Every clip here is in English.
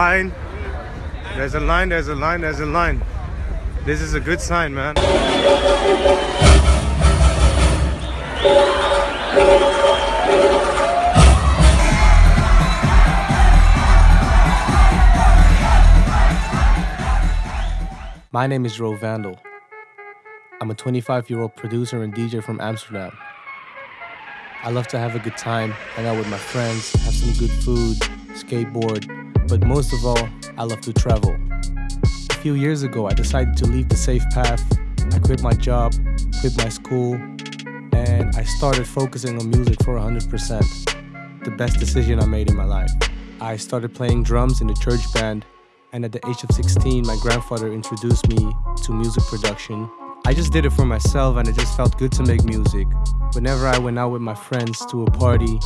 Line. There's a line, there's a line, there's a line. This is a good sign, man. My name is Ro Vandal. I'm a 25 year old producer and DJ from Amsterdam. I love to have a good time, hang out with my friends, have some good food, skateboard, but most of all, I love to travel. A few years ago, I decided to leave the safe path. I quit my job, quit my school, and I started focusing on music for 100%. The best decision I made in my life. I started playing drums in the church band and at the age of 16, my grandfather introduced me to music production. I just did it for myself and it just felt good to make music. Whenever I went out with my friends to a party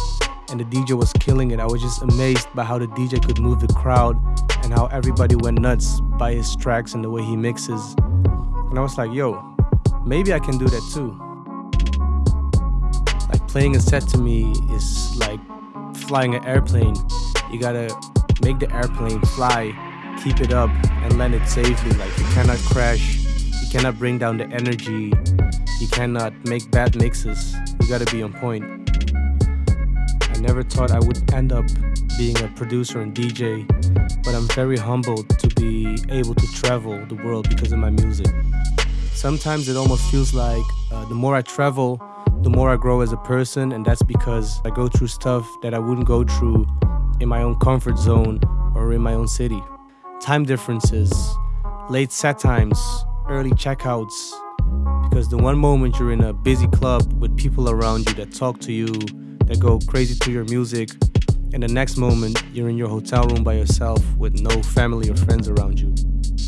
and the DJ was killing it, I was just amazed by how the DJ could move the crowd and how everybody went nuts by his tracks and the way he mixes. And I was like, yo, maybe I can do that too. Like playing a set to me is like flying an airplane. You gotta make the airplane fly keep it up and land it safely. Like you cannot crash, you cannot bring down the energy, you cannot make bad mixes. You gotta be on point. Never thought I would end up being a producer and DJ, but I'm very humbled to be able to travel the world because of my music. Sometimes it almost feels like uh, the more I travel, the more I grow as a person, and that's because I go through stuff that I wouldn't go through in my own comfort zone or in my own city time differences, late set times, early checkouts. Because the one moment you're in a busy club with people around you that talk to you, that go crazy to your music, and the next moment you're in your hotel room by yourself with no family or friends around you.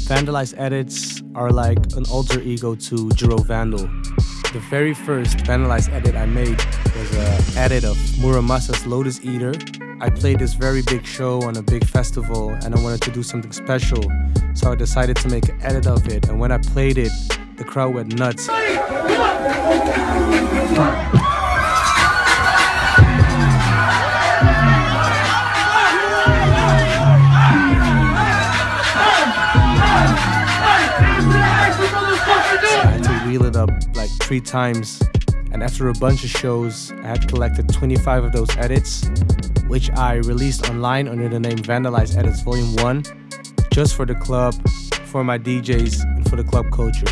Vandalized edits are like an alter ego to Jiro Vandal. The very first Vandalized edit I made was an edit of Mura Masa's Lotus Eater I played this very big show on a big festival and I wanted to do something special. So I decided to make an edit of it. And when I played it, the crowd went nuts. Three times. And after a bunch of shows, I had collected 25 of those edits which I released online under the name Vandalize Edits Volume 1, just for the club, for my DJs, and for the club culture.